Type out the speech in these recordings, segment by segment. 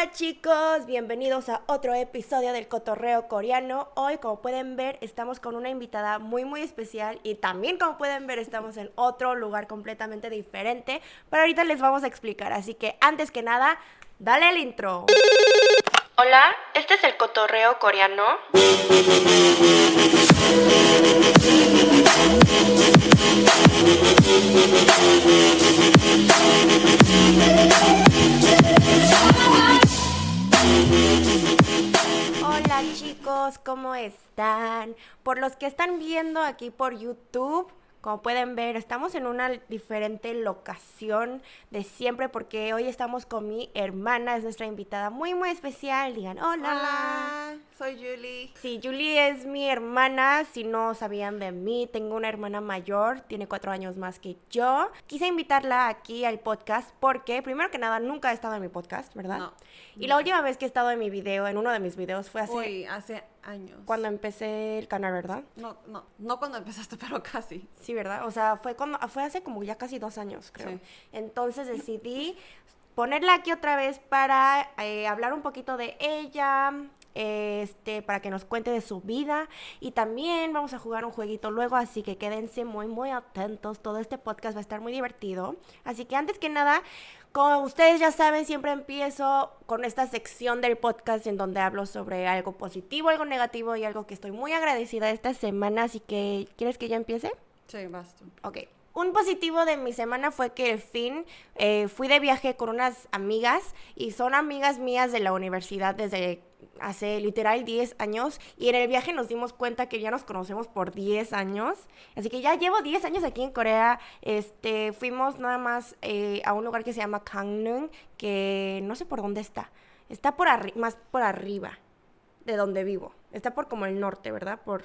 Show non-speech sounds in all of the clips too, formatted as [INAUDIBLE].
Hola chicos, bienvenidos a otro episodio del Cotorreo Coreano. Hoy, como pueden ver, estamos con una invitada muy muy especial y también, como pueden ver, estamos en otro lugar completamente diferente. Pero ahorita les vamos a explicar, así que antes que nada, dale el intro. Hola, este es el Cotorreo Coreano. Hola chicos, ¿cómo están? Por los que están viendo aquí por YouTube, como pueden ver, estamos en una diferente locación de siempre porque hoy estamos con mi hermana, es nuestra invitada muy muy especial. Digan, hola. Hola, soy Julie. Sí, Julie es mi hermana, si no sabían de mí, tengo una hermana mayor, tiene cuatro años más que yo. Quise invitarla aquí al podcast porque, primero que nada, nunca ha estado en mi podcast, ¿verdad? No, Y la última vez que he estado en mi video, en uno de mis videos, fue hace... Uy, hace años. Cuando empecé el canal, ¿verdad? No, no, no cuando empezaste, [LAUGHS] pero casi. Sí, ¿verdad? O sea, fue cuando fue hace como ya casi dos años, creo. Sí. Entonces decidí ponerla aquí otra vez para eh, hablar un poquito de ella, este, para que nos cuente de su vida y también vamos a jugar un jueguito luego, así que quédense muy, muy atentos. Todo este podcast va a estar muy divertido. Así que antes que nada, como ustedes ya saben, siempre empiezo con esta sección del podcast en donde hablo sobre algo positivo, algo negativo y algo que estoy muy agradecida esta semana. Así que, ¿quieres que ya empiece? Sí, basta. Ok. Un positivo de mi semana fue que al fin eh, fui de viaje con unas amigas y son amigas mías de la universidad desde hace literal 10 años y en el viaje nos dimos cuenta que ya nos conocemos por 10 años. Así que ya llevo 10 años aquí en Corea. Este, fuimos nada más eh, a un lugar que se llama Gangneung, que no sé por dónde está. Está por más por arriba de donde vivo. Está por como el norte, ¿verdad? Por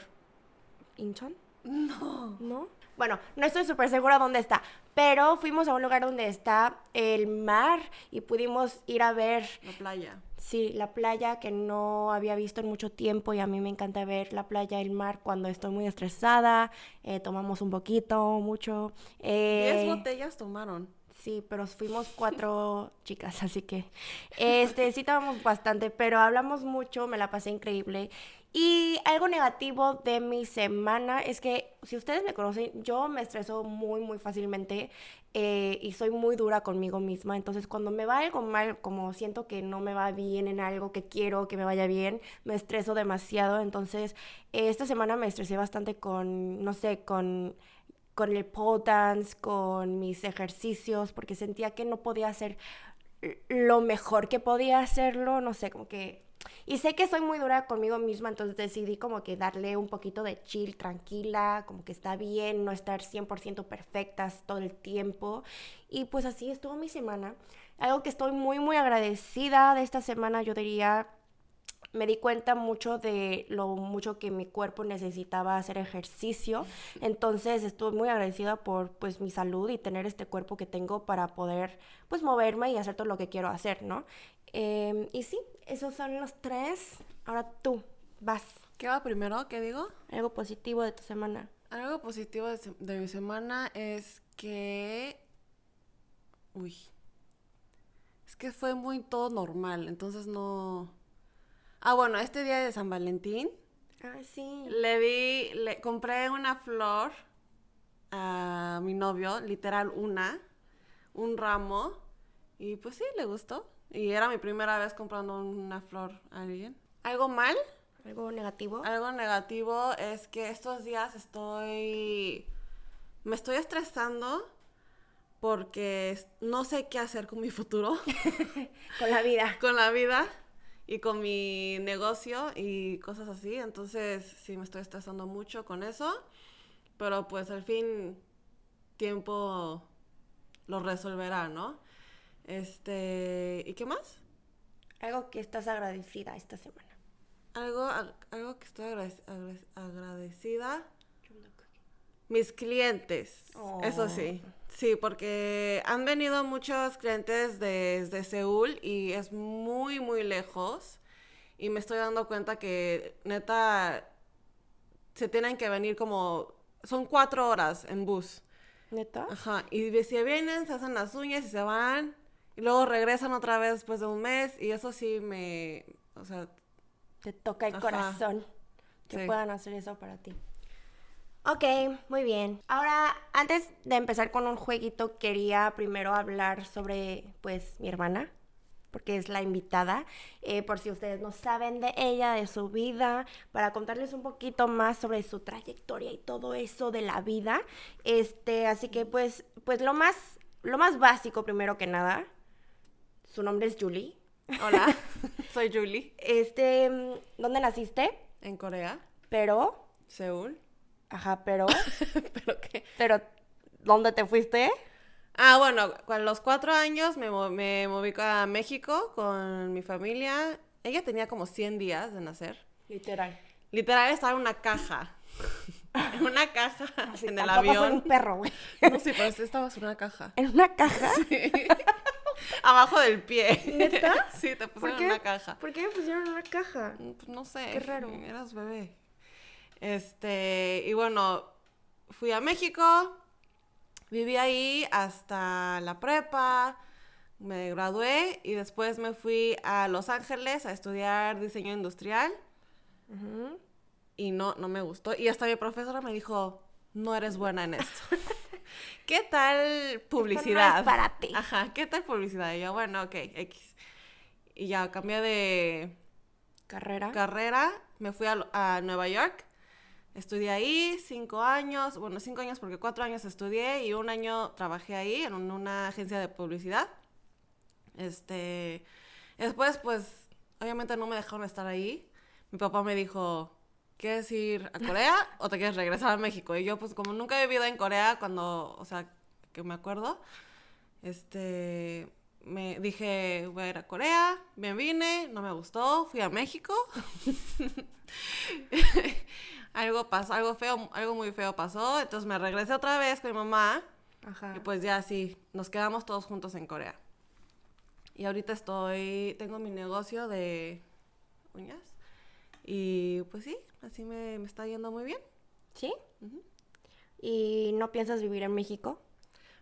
Incheon. No. ¿No? Bueno, no estoy súper segura dónde está, pero fuimos a un lugar donde está el mar y pudimos ir a ver, La playa. Sí, la playa que no había visto en mucho tiempo y a mí me encanta ver la playa, el mar cuando estoy muy estresada, eh, tomamos un poquito, mucho. Diez eh, botellas tomaron. Sí, pero fuimos [LAUGHS] cuatro chicas, así que este sí tomamos bastante, pero hablamos mucho, me la pasé increíble. Y algo negativo de mi semana es que, si ustedes me conocen, yo me estreso muy, muy fácilmente eh, y soy muy dura conmigo misma. Entonces, cuando me va algo mal, como siento que no me va bien en algo que quiero que me vaya bien, me estreso demasiado. Entonces, eh, esta semana me estresé bastante con, no sé, con con el pole con mis ejercicios, porque sentía que no podía hacer lo mejor que podía hacerlo, no sé, como que... Y sé que soy muy dura conmigo misma, entonces decidí como que darle un poquito de chill, tranquila, como que está bien, no estar 100% perfectas todo el tiempo. Y pues así estuvo mi semana. Algo que estoy muy, muy agradecida de esta semana, yo diría, me di cuenta mucho de lo mucho que mi cuerpo necesitaba hacer ejercicio. Entonces estoy muy agradecida por pues mi salud y tener este cuerpo que tengo para poder pues moverme y hacer todo lo que quiero hacer, ¿no? Em, y sí, esos son los tres. Ahora tú, vas. ¿Qué va primero? ¿Qué digo? Algo positivo de tu semana. Algo positivo de, mi semana es que... Uy. Es que fue muy todo normal, entonces no... Ah, bueno, este día de San Valentín Ah, sí. le vi, le compré una flor a mi novio, literal una, un ramo, y pues sí, le gustó. Y era mi primera vez comprando una flor a alguien. ¿Algo mal? Algo negativo. Algo negativo es que estos días estoy. Me estoy estresando porque no sé qué hacer con mi futuro, [LAUGHS] Con la vida. con la vida y con mi negocio y cosas así. Entonces, sí, me estoy estresando mucho con eso. Pero pues al fin, tiempo lo resolverá, ¿no? Este. ¿Y qué más? Algo que estás agradecida esta semana. Algo, algo que estoy agrade- agrade- agradecida. Mis clientes, eso Oh. sí. Sí, porque han venido muchos clientes desde Seúl y es muy, muy lejos. Y me estoy dando cuenta que neta se tienen que venir como... Son cuatro horas en bus. ¿Neta? Ajá. Y si vienen, se hacen las uñas y se van. Y luego regresan otra vez después de un mes y eso sí me, o sea, Te toca el Ajá. corazón que Sí. puedan hacer eso para ti. Ok, muy bien. Ahora, antes de empezar con un jueguito, quería primero hablar sobre, pues, mi hermana, porque es la invitada, eh, por si ustedes no saben de ella, de su vida, para contarles un poquito más sobre su trayectoria y todo eso de la vida. Este, así que, pues, pues lo más, lo más básico primero que nada, su nombre es Julie. hola, [LAUGHS] soy Julie, Este, mm, ¿dónde naciste? en Corea, Pero, Seúl. ajá, pero, [LAUGHS] ¿Pero qué? pero, ¿dónde te fuiste? Ah, bueno, a los cuatro años me, mo- me moví a México con mi familia. Ella tenía como 100 días de nacer. Literal. Literal estaba en una caja. [LAUGHS] En una caja Así, en el soy un avión. perro, güey. No, sí, pero sí estabas en una caja. ¿En una caja? Abajo del pie. ¿Neta? [LAUGHS] Sí, te ¿Por pusieron en una caja. ¿Por qué me pusieron una caja? Mm, Pues no sé. Qué raro. Eras bebé. Este, y bueno, fui a México, viví ahí hasta la prepa, me gradué y después me fui a Los Ángeles a estudiar diseño industrial Ujú. y no, no me gustó. Y hasta mi profesora me dijo, no eres buena en esto. [LAUGHS] ¿Qué tal publicidad? para ti. Ajá, ¿qué tal publicidad? Y yo, bueno, ok, X. Y ya cambié de ¿Carrera? carrera, me fui a, a Nueva York, estudié ahí cinco años, bueno, cinco años porque cuatro años estudié y un año trabajé ahí en un- una agencia de publicidad. Este, después, pues, obviamente no me dejaron estar ahí. Mi papá me dijo, ¿quieres ir a Corea [LAUGHS] o te quieres regresar a México? Y yo, pues, como nunca he vivido en Corea, cuando, o sea, que me acuerdo, este, me dije, voy a ir a Corea, me vine, no me gustó, fui a México. [LAUGHS] algo pasó, algo feo, algo muy feo pasó, entonces me regresé otra vez con mi mamá Ajá. y pues ya sí, nos quedamos todos juntos en Corea. Y ahorita estoy, tengo mi negocio de uñas y pues sí, así me, me está yendo muy bien. ¿Sí? ¿Y no piensas vivir en México?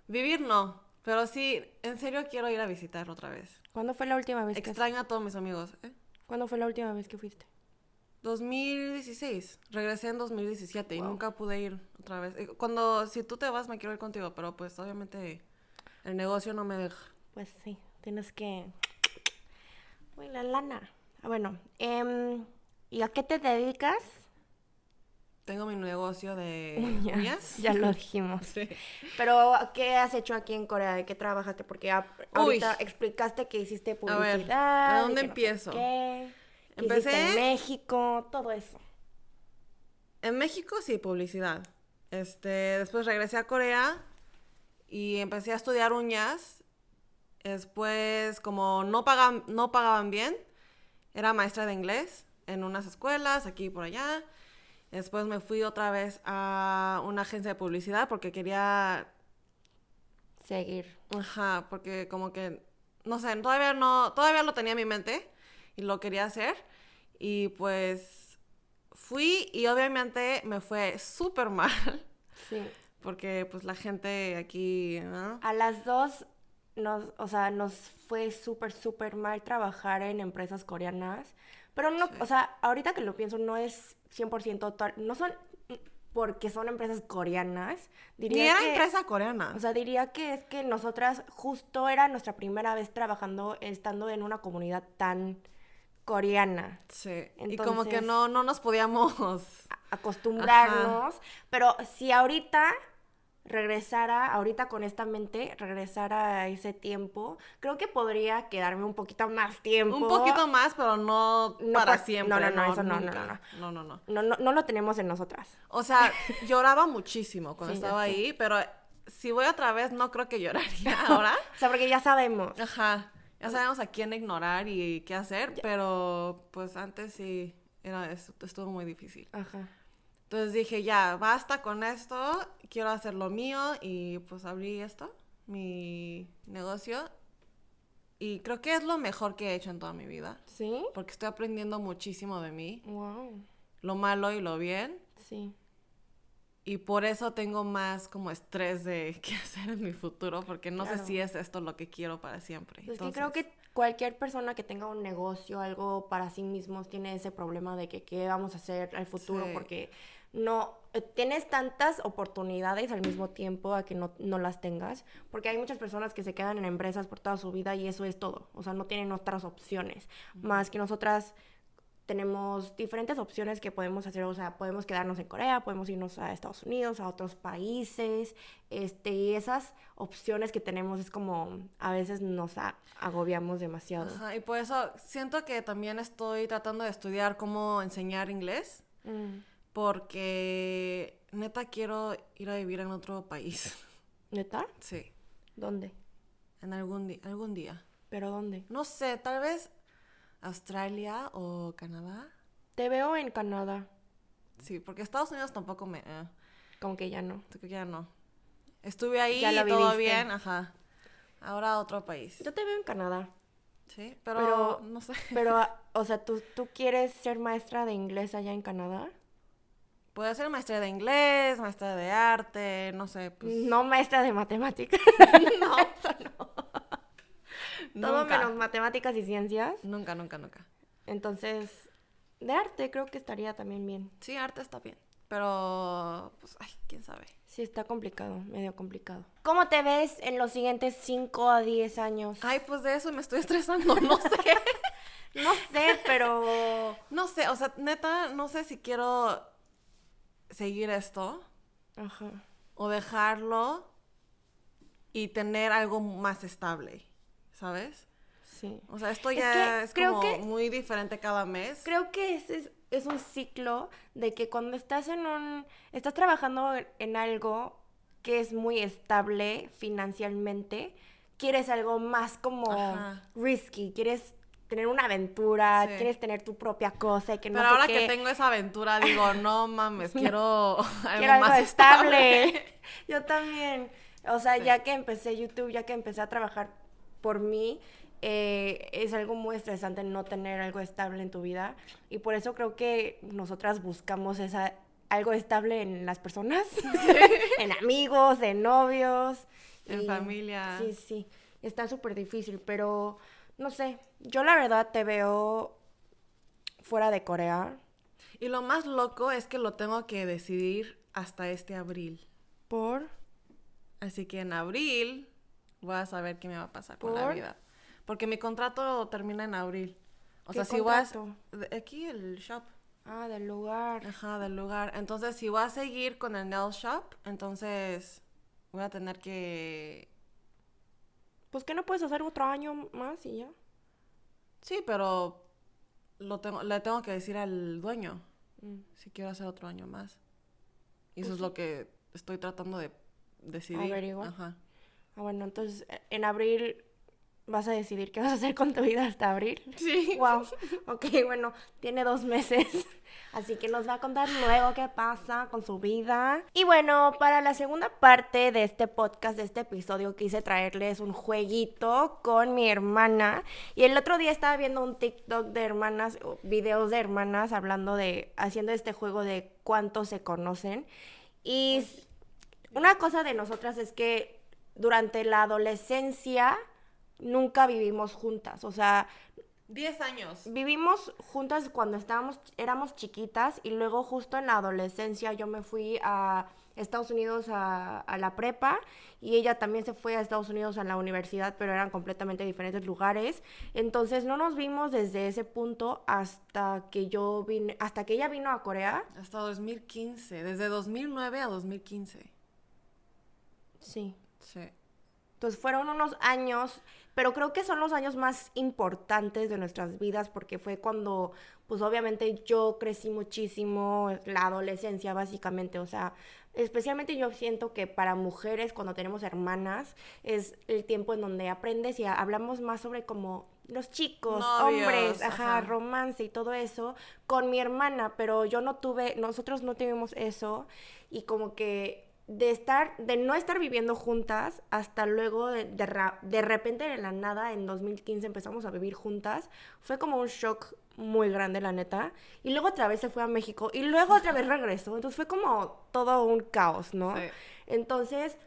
Vivir no, pero sí, en serio quiero ir a visitar otra vez. ¿Cuándo fue la última vez que Extraño a todos mis amigos. ¿eh? ¿Cuándo fue la última vez que fuiste? 2016, regresé en 2017 y Wow. nunca pude ir otra vez. Eh, Cuando, si tú te vas, me quiero ir contigo, pero pues obviamente el negocio no me deja. Pues sí, tienes que... [TSK] Uy, la lana. Ah, bueno, em, ¿y a qué te dedicas? Tengo mi negocio de uñas. Ya lo [LAUGHS] dijimos. Sí. Pero, ¿qué has hecho aquí en Corea? ¿De qué trabajaste? Porque ahorita explicaste que hiciste publicidad. ¿a dónde que no sé empiezo? qué, que Empecé- en México, todo eso. En México sí, publicidad. Este, después regresé a Corea y empecé a estudiar uñas. Después, como no pagaban, no pagaban bien, era maestra de inglés en unas escuelas, aquí y por allá. Después me fui otra vez a una agencia de publicidad porque quería Seguir. Ajá, porque como que, no sé, todavía no, todavía lo tenía en mi mente y lo quería hacer. Y pues fui y obviamente me fue súper mal Sí. porque pues la gente aquí, ¿no? A las dos, nos, o sea, nos fue súper, súper mal trabajar en empresas coreanas. Pero no, Sí. o sea, ahorita que lo pienso, no es 100% tal, no son porque son empresas coreanas. Ni Diría era que, empresa coreana. O sea, diría que es que nosotras justo era nuestra primera vez trabajando, estando en una comunidad tan coreana. sí. y como que no, no nos podíamos... [LAUGHS] acostumbrarnos, pero si ahorita regresara, ahorita con esta mente, regresara a ese tiempo, creo que podría quedarme un poquito más tiempo. Un poquito más, pero no, No para siempre. no, no, no, eso no, no, nunca. no, no, no. No, no, no lo tenemos en nosotras. O sea, [LAUGHS] lloraba muchísimo cuando Sí, ya estaba ahí, pero si voy otra vez no creo que lloraría [LAUGHS] ahora. O sea, porque ya sabemos. Ajá. Ya sabemos a quién ignorar y qué hacer, pero pues antes sí era estu- estuvo muy difícil. Ajá. Entonces dije, ya, basta con esto, quiero hacer lo mío y pues abrí esto, mi negocio. Y creo que es lo mejor que he hecho en toda mi vida, ¿Sí? porque estoy aprendiendo muchísimo de mí, Wow. lo malo y lo bien. Sí. Y por eso tengo más como estrés de [LAUGHS] qué hacer en mi futuro, porque no Claro. sé si es esto lo que quiero para siempre. Es que creo Entonces, que cualquier persona que tenga un negocio, algo para sí mismos, tiene ese problema de que qué vamos a hacer al futuro, Sí. porque no eh, tienes tantas oportunidades al mismo tiempo a que no, no las tengas, porque hay muchas personas que se quedan en empresas por toda su vida y eso es todo, o sea, no tienen otras opciones, más que nosotras tenemos diferentes opciones que podemos hacer, o sea, podemos quedarnos en Corea, podemos irnos a Estados Unidos, a otros países, este, y esas opciones que tenemos es como a veces nos agobiamos demasiado. Ajá, y por eso siento que también estoy tratando de estudiar cómo enseñar inglés, Mm. Porque neta quiero ir a vivir en otro país. [LAUGHS] ¿Neta? Sí, ¿Dónde? en algún, di- algún día. ¿Pero dónde? No sé, tal vez Australia o Canadá. Te veo en Canadá, Sí, porque Estados Unidos tampoco me... eh, como que ya no. creo que ya no. Estuve ahí Ya todo viviste. bien, ajá. Ahora otro país. Yo te veo en Canadá, Sí, pero, Pero- no sé. pero, [LAUGHS] o sea, ¿tú, ¿tú quieres ser maestra de inglés allá en Canadá? Puede ser maestra de inglés, maestra de arte, no sé, pues... No maestra de matemáticas. [LAUGHS] no, [LAUGHS] eso no. Todo nunca. menos matemáticas y ciencias. Nunca, nunca, nunca. Entonces, de arte creo que estaría también bien. Sí, arte está bien. Pero, pues, ay, quién sabe. Sí, está complicado, medio complicado. ¿Cómo te ves en los siguientes 5 a 10 años? Ay, pues de eso me estoy estresando, no sé. [LAUGHS] No sé, pero... no sé, o sea, neta, no sé si quiero seguir esto Ajá. o dejarlo y tener algo más estable, ¿sabes? Sí. O sea, esto Es ya que es, creo como que- muy diferente cada mes. Creo que ese es, es un ciclo de que cuando estás en un... Estás trabajando en- en algo que es muy estable financieramente, quieres algo más como Ajá. risky, quieres tener una aventura, Sí. quieres tener tu propia cosa y que no Pero sé ahora qué. que tengo esa aventura, digo, no mames, [LAUGHS] quiero algo Quiero algo más estable. [LAUGHS] Yo también. O sea, ya que empecé YouTube, ya que empecé a trabajar por mí, eh, es algo muy estresante no tener algo estable en tu vida. Y por eso creo que nosotras buscamos esa, algo estable en las personas, [LAUGHS] en amigos, en novios. En y- familia. Sí, sí. Está súper difícil, pero no sé. Yo la verdad te veo fuera de Corea. Y lo más loco es que lo tengo que decidir hasta este abril. ¿Por? Así que en abril voy a saber qué me va a pasar con la vida. Porque mi contrato termina en abril. O ¿Qué sea, si vas... Aquí el shop. Ah, del lugar. Ajá, del lugar. Entonces, si voy a seguir con el nail shop, entonces voy a tener que... Pues que no puedes hacer otro año más y ya. Sí, pero lo tengo, le tengo que decir al dueño Mm. si quiero hacer otro año más. Y Pues eso es sí. lo que estoy tratando de decidir. Averiguar. Ajá. Ah, bueno, entonces en abril vas a decidir qué vas a hacer con tu vida hasta abril. Sí. Wow. Ok, bueno, tiene dos meses. [LAUGHS] Así que nos va a contar luego qué pasa con su vida. Y bueno, para la segunda parte de este podcast, de este episodio, quise traerles un jueguito con mi hermana. Y el otro día estaba viendo un TikTok de hermanas, videos de hermanas hablando de, haciendo este juego de cuántos se conocen. Y una cosa de nosotras es que durante la adolescencia nunca vivimos juntas. O sea, Diez años. Vivimos juntas cuando estábamos, éramos chiquitas y luego justo en la adolescencia yo me fui a Estados Unidos a, a la prepa y ella también se fue a Estados Unidos a la universidad, pero eran completamente diferentes lugares. Entonces no nos vimos desde ese punto hasta que yo vine, hasta que ella vino a Corea. Hasta 2015. Desde 2009 a 2015. Sí. Sí. Entonces fueron unos años, pero creo que son los años más importantes de nuestras vidas porque fue cuando, pues obviamente yo crecí muchísimo, la adolescencia básicamente, o sea, especialmente yo siento que para mujeres cuando tenemos hermanas es el tiempo en donde aprendes y hablamos más sobre como los chicos, Novios, hombres, ajá, ajá. romance y todo eso con mi hermana, pero yo no tuve, nosotros no tuvimos eso y como que de estar, de no estar viviendo juntas, hasta luego de, de, ra- de repente de la nada, en 2015 empezamos a vivir juntas, fue como un shock muy grande, la neta. Y luego otra vez se fue a México y luego otra vez regresó. Entonces fue como todo un caos, ¿no? Sí. Entonces,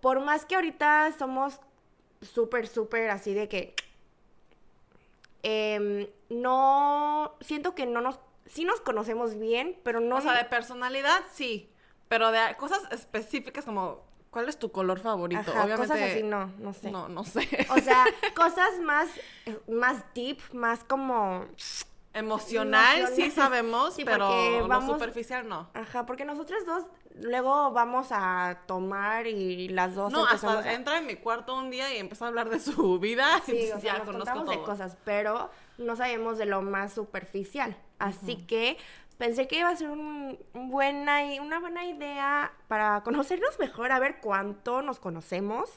por más que ahorita somos súper, súper así de que em, no, siento que no nos, sí nos conocemos bien, pero no... O sea, de personalidad sí, pero de cosas específicas como ¿cuál es tu color favorito? Ajá, cosas así no, no sé. No, no sé. O sea, [LAUGHS] cosas más, más deep, más como... Emocional sí sabemos, Sí, pero porque lo vamos- superficial no. Ajá, porque nosotras dos luego vamos a tomar y las dos No, hasta a- entra en mi cuarto un día y empieza a hablar de su vida. [LAUGHS] Sí, entonces o sea, ya nos conozco contamos de todo. cosas, pero no sabemos de lo más superficial. Así que pensé que iba a ser un buena, i- una buena idea para conocernos mejor, a ver cuánto nos conocemos.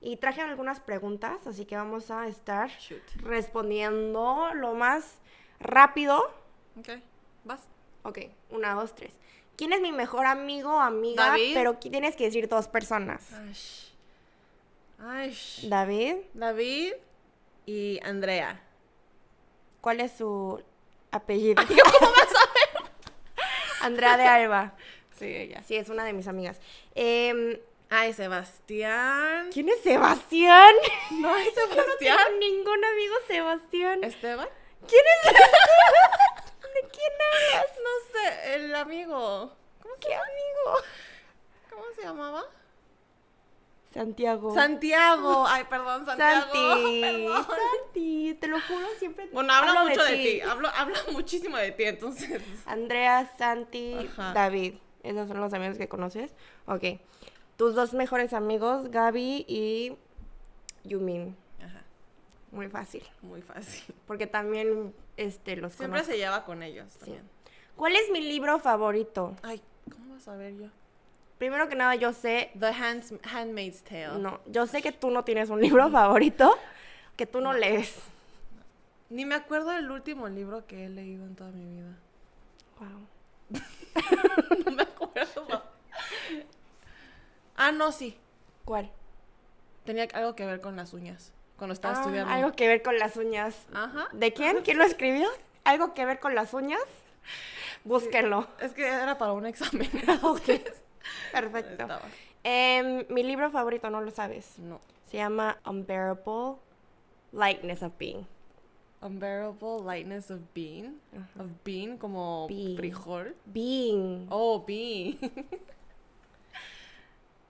Y traje algunas preguntas, así que vamos a estar Shoot. respondiendo lo más rápido. Ok, vas. Ok, una, dos, tres. ¿Quién es mi mejor amigo o amiga? David. Pero tienes que decir dos personas. Ay. Ay. David, David y Andrea. ¿cuál es su apellido? ¿Cómo vas? Andrea de Alba. [LAUGHS] Sí, ella. Sí, es una de mis amigas. Em, Ay, Sebastián. ¿Quién es Sebastián? [LAUGHS] No hay Yo no Sebastián. tengo ningún amigo Sebastián. ¿Esteban? ¿Quién es [LAUGHS] ¿De quién hablas? No sé, el amigo. ¿Cómo ¿Qué amigo? ¿cómo se llamaba? Santiago. Santiago. Ay, perdón, Santiago. Santi. [LAUGHS] Perdón. Santi, te lo juro, siempre Bueno, habla hablo mucho de ti. Hablo, habla muchísimo de ti, entonces. Andrea, Santi, Ajá. David. ¿Esos son los amigos que conoces? Ok. Tus dos mejores amigos, Gaby y Yumin. Ajá, Muy fácil. muy fácil. Porque también este, los Siempre conozco. se lleva con ellos también. ¿Cuál es mi libro favorito? Ay, ¿cómo vas a ver yo? Primero que nada, yo sé. The Hands, Handmaid's Tale. No, yo sé que tú no tienes un libro favorito que tú no lees. Ni me acuerdo del último libro que he leído en toda mi vida. Wow. [LAUGHS] No me acuerdo. ah, no, sí. ¿Cuál? Tenía algo que ver con las uñas. Cuando estaba Ah, estudiando. algo que ver con las uñas. Ajá. ¿De quién? ¿Quién lo escribió? ¿Algo que ver con las uñas? Búsquenlo. Es que era para un examen. [LAUGHS] Ok. Perfecto. Em, mi libro favorito, no lo sabes. No. Se llama Unbearable Lightness of Being. Unbearable lightness of being. Of being, como Being. frijol. Being. Oh, being. [LAUGHS]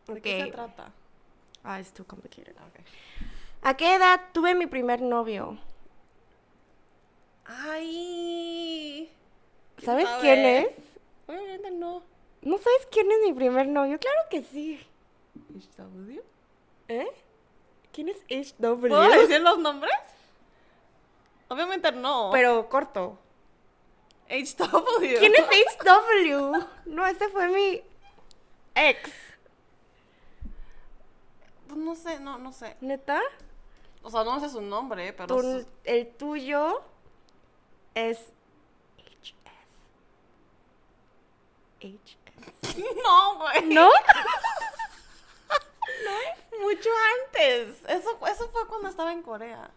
¿De qué se trata? Ah, it's too complicated. Ok. ¿A qué edad tuve mi primer novio? Ay. ¿quién ¿Sabes sabe? quién es? Obviamente no. ¿No sabes quién es mi primer novio? Claro que sí. HW. ¿Eh? ¿Quién es HW? ¿Puedo decir los nombres? Obviamente no. Pero corto. HW. ¿Quién es HW? No, ese fue mi ex. Pues no sé, no, no sé. ¿Neta? O sea, no sé su nombre, pero... Tu- su- el tuyo es HS. HS. No, güey. [LAUGHS] ¿No? Mucho antes. Eso, eso fue cuando estaba en Corea.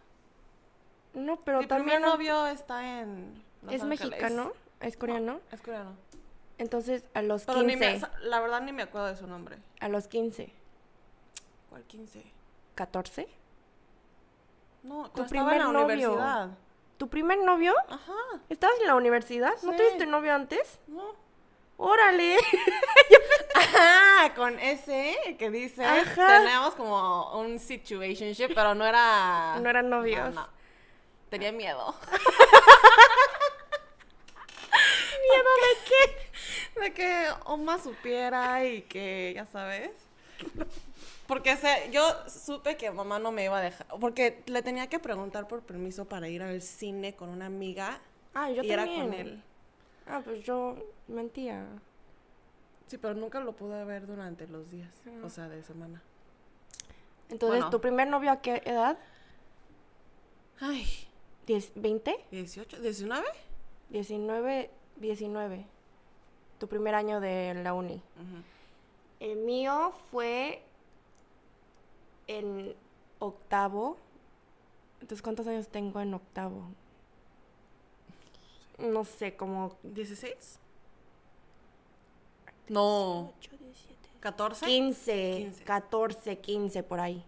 No, pero Mi también primer novio está en... Los es Ángeles. mexicano, es coreano. Es coreano. Entonces, a los Pero ni 15. me, la verdad ni me acuerdo de su nombre. A los 15. ¿Cuál 15? ¿14? No, Tu estaba en la primer novio. universidad. ¿Tu primer novio? Ajá. ¿Estabas en la universidad? ¿No Sí. tuviste novio antes? No. ¡Órale! [LAUGHS] Ajá, con ese que dice, Ajá. teníamos como un situationship, pero no era... No eran novios. No, no. Tenía miedo. [LAUGHS] ¿Miedo de qué? De que Oma supiera y que, ya sabes. Porque se, yo supe que mamá no me iba a dejar. Porque le tenía que preguntar por permiso para ir al cine con una amiga. Ah, yo y era con él. Ah, pues yo mentía. Sí, pero nunca lo pude ver durante los días. O sea, de semana. Entonces, Bueno. ¿tu primer novio a qué edad? Ay, ¿Diez- ¿20? 18, 19. 19, 19. Tu primer año de la uni. El mío fue en octavo. Entonces, ¿cuántos años tengo en octavo? No sé, como ¿16? No. 8, 17. ¿14? 15, 15. 14, 15 por ahí.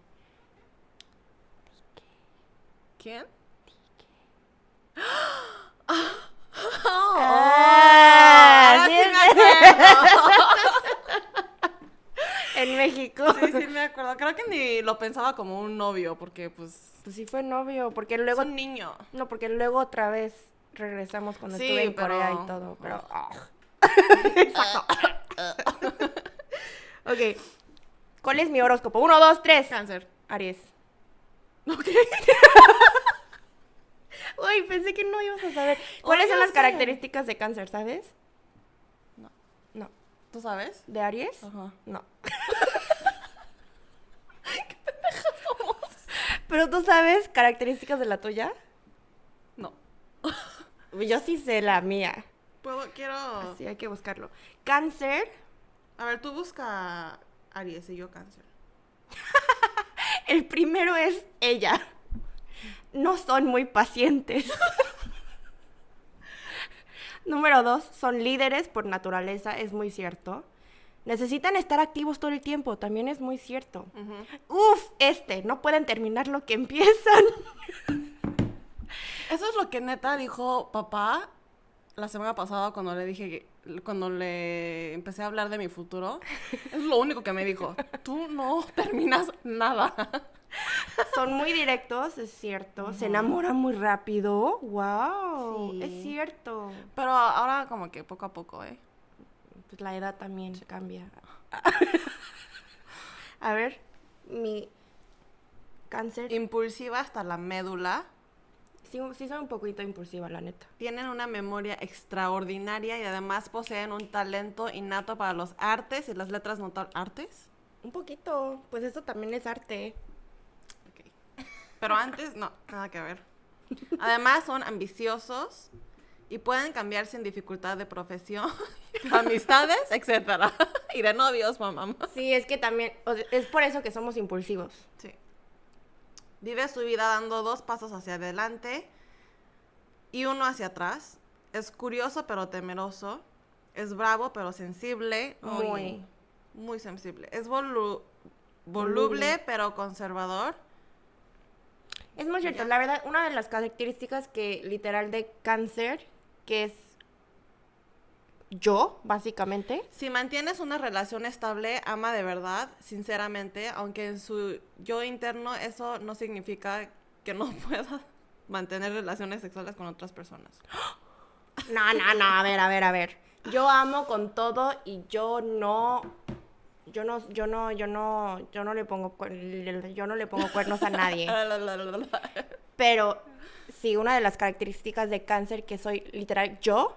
¿Quién? Ah, ahora sí, sí me acuerdo. En México. Sí, sí me acuerdo. Creo que ni lo pensaba como un novio, porque pues Pues sí fue novio, porque es luego un niño. no, porque luego otra vez regresamos cuando Sí, estuve en pero- Corea y todo, pero Ah. [LAUGHS] Exacto. [LAUGHS] ok. ¿Cuál es mi horóscopo? Uno, dos, tres. Cáncer. Aries. Ok. [LAUGHS] Uy, pensé que no ibas a saber. ¿Cuáles son las sé. características de cáncer, sabes? No. No. ¿Tú sabes? ¿De Aries? Ajá. No. ¿Pero tú sabes características de la tuya? Yo sí sé la mía. Puedo, quiero. Así hay que buscarlo. Cáncer. A ver, tú busca Aries y yo cáncer. [LAUGHS] El primero es ella. No son muy pacientes. [LAUGHS] Número dos, son líderes por naturaleza, es muy cierto. Necesitan estar activos todo el tiempo, también es muy cierto. Uf, este, no pueden terminar lo que empiezan. [LAUGHS] Eso es lo que neta dijo papá la semana pasada cuando le dije cuando le empecé a hablar de mi futuro. [LAUGHS] Es lo único que me dijo. Tú no terminas nada. Son muy directos, es cierto. Se enamoran muy rápido. Wow, Sí. es cierto. Pero ahora como que poco a poco, ¿eh? Pues la edad también cambia. [LAUGHS] A ver, mi cáncer. Impulsiva hasta la médula. Sí, sí soy un poquito impulsiva, la neta. Tienen una memoria extraordinaria y además poseen un talento innato para los artes y las letras notables. ¿Artes? Un poquito, pues eso también es arte. Ok. Pero antes, no, nada que ver. Además, son ambiciosos y pueden cambiar sin dificultad de profesión, de [LAUGHS] amistades, etcétera. [LAUGHS] Y de novios, mamá. Sí, es que también, o sea, es por eso que somos impulsivos. Sí. Vive su vida dando dos pasos hacia adelante y uno hacia atrás. Es curioso pero temeroso. Es bravo pero sensible. Muy, Muy. muy sensible. Es volu- voluble pero conservador. Es muy cierto, la verdad, una de las características que literal de cáncer, que es yo, básicamente, Si mantienes una relación estable, ama de verdad, sinceramente, aunque en su yo interno eso no significa que no [LAUGHS] pueda mantener relaciones sexuales con otras personas. [GASPS] No, no, no, a ver, a ver, a ver. Yo amo con todo y yo no yo no yo no yo no yo no le pongo yo no le pongo cuernos a nadie. [LAUGHS] Pero sí, una de las características de cáncer que soy literal yo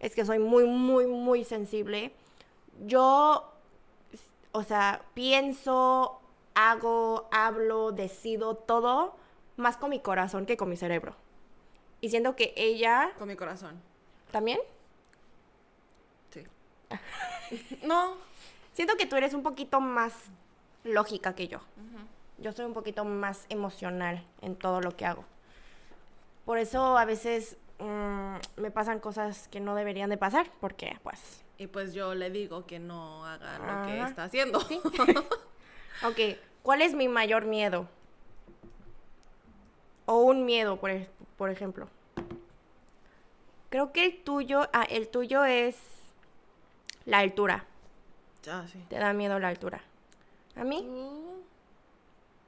es que soy muy muy muy sensible. Yo o sea, pienso, hago, hablo, decido todo más con mi corazón que con mi cerebro. Y siento que ella Con mi corazón. también Sí. [LAUGHS] no. Siento que tú eres un poquito más lógica que yo. Yo soy un poquito más emocional en todo lo que hago. Por eso a veces mm, me pasan cosas que no deberían de pasar, porque pues... Y pues yo le digo que no haga lo que está haciendo. Sí. [LAUGHS] ok, ¿cuál es mi mayor miedo? O un miedo, por, por ejemplo. Creo que el tuyo, ah, el tuyo es la altura. Ah, sí. Te da miedo la altura. A mí Tú,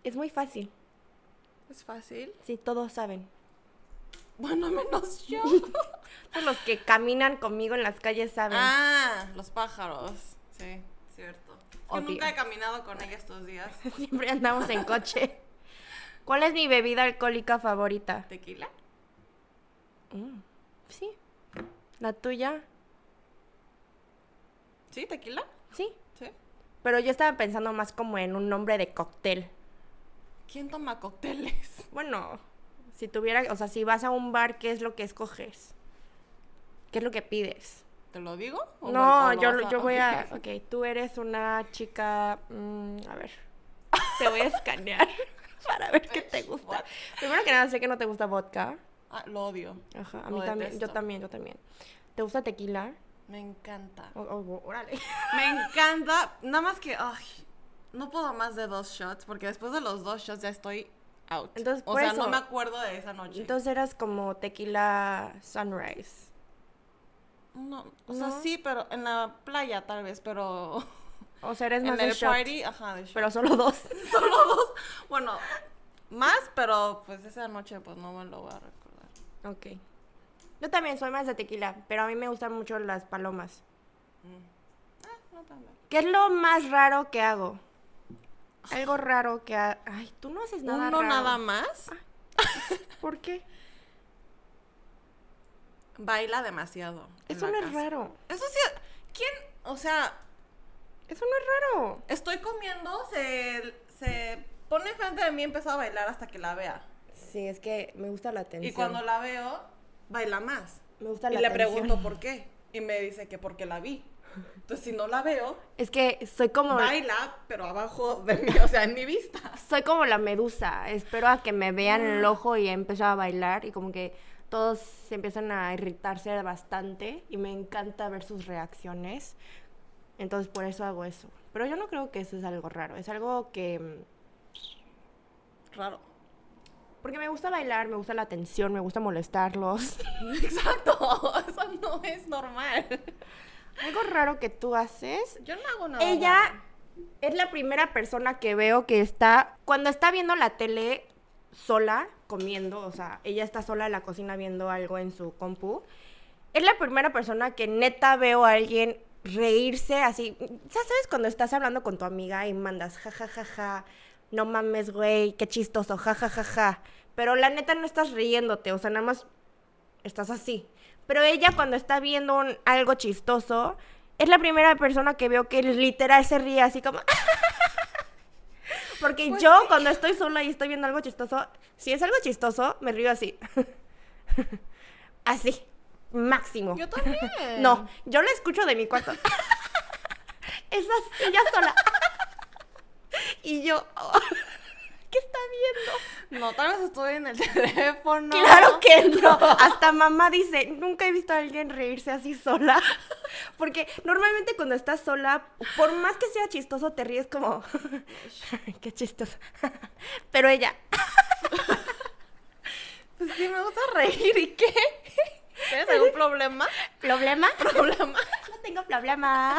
es muy fácil. Es fácil. Sí, todos saben. Bueno, menos yo. [LAUGHS] Los que caminan conmigo en las calles saben. ah, los pájaros. Sí, cierto. Es que nunca he caminado con ella estos días. [LAUGHS] Siempre andamos en coche. ¿Cuál es mi bebida alcohólica favorita? ¿Tequila? Mm, sí. ¿La tuya? ¿Sí, tequila? Sí. Sí. Pero yo estaba pensando más como en un nombre de cóctel. ¿Quién toma cócteles? Bueno, si tuviera, o sea, si vas a un bar, ¿qué es lo que escoges? ¿Qué es lo que pides? ¿Te lo digo? ¿O No, o lo yo, a- yo voy a... Ok, tú eres una chica... mm, a ver. [LAUGHS] Te voy a escanear [LAUGHS] para ver qué te gusta. Primero que nada, sé que no te gusta vodka. Ah, lo odio. Ajá, a Lo mí también. Yo también, yo también. ¿Te gusta tequila? Me encanta. Oh, oh, órale. [LAUGHS] Me encanta. Nada más que, ay, no puedo más de dos shots porque después de los dos shots ya estoy out. Entonces, o por sea, eso- no me acuerdo de esa noche. Entonces eras como tequila sunrise. no, o sea, ¿No? sí, pero en la playa tal vez, pero [LAUGHS] O sea, eres en más de el shot. party, ajá, de shot. Pero solo dos. [LAUGHS] solo dos. Bueno, más, pero pues esa noche pues no me lo voy a recordar. Ok. Yo también soy más de tequila, pero a mí me gustan mucho las palomas. Ah, no tan mal. ¿Qué es lo más raro que hago? Algo raro que ha... Ay, tú no haces nada Uno raro. nada más ¿Por qué? baila demasiado. Eso no es raro. Eso sí, ¿quién? O sea, Eso no es raro. estoy comiendo, se, se pone enfrente de mí y empieza a bailar hasta que la vea. Sí, es que me gusta la atención. Y cuando la veo, baila más. Me gusta Y la le atención. pregunto por qué. Y me dice que porque la vi. Entonces, si no la veo, Es que soy como... baila, pero abajo de mí, o sea, en mi vista. [LAUGHS] Soy como la medusa. Espero a que me vean Ah. el ojo y empiezo a bailar y como que todos se empiezan a irritarse bastante y me encanta ver sus reacciones. Entonces por eso hago eso. Pero yo no creo que eso es algo raro. Es algo que... mm, Raro. Porque me gusta bailar, me gusta la atención, me gusta molestarlos. [LAUGHS] Exacto, [LAUGHS] eso no es normal. Algo raro que tú haces Yo no hago nada. Ella raro. es la primera persona que veo que está, cuando está viendo la tele sola, comiendo, o sea, ella está sola en la cocina viendo algo en su compu, es la primera persona que neta veo a alguien reírse así. Ya sabes cuando estás hablando con tu amiga y mandas ja ja ja ja, no mames, güey, qué chistoso, ja ja ja ja. Pero la neta no estás riéndote, o sea, nada más estás así. Pero ella cuando está viendo un- algo chistoso, es la primera persona que veo que literal se ríe así como... [LAUGHS] Porque Pues yo sí. cuando estoy sola y estoy viendo algo chistoso, si es algo chistoso, me río así. [LAUGHS] así. Máximo. Yo también. [LAUGHS] No, yo la escucho de mi cuarto. es así, ella sola. y yo... ¿Qué está viendo? No, tal vez estoy en el [LAUGHS] teléfono. Claro que no. Hasta mamá dice, nunca he visto a alguien reírse así sola. [LAUGHS] Porque normalmente cuando estás sola, por más que sea chistoso, te ríes como, [LAUGHS] qué chistoso. Pero ella, Pues sí, me gusta reír. ¿Y qué? ¿Tienes algún problema? ¿problema? ¿Problema? No tengo problema.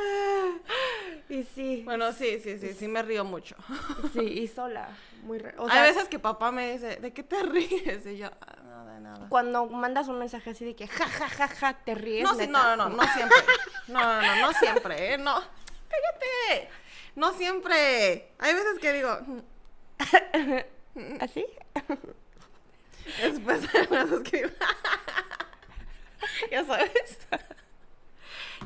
[LAUGHS] Y sí, Bueno, sí, sí, sí, sí me río mucho. [LAUGHS] sí, y sola. Muy o Hay veces que papá me dice, ¿de qué te [LAUGHS] ríes? Y yo, "Ah, no, de nada. cuando mandas un mensaje así de que ja, ja, ja, ja, te ríes. No, sí, no, no, no, no siempre. No, no, no, no siempre, ¿eh? No. Cállate. No siempre. Hay veces que digo, ¿Así? después hay veces que digo, ya sabes.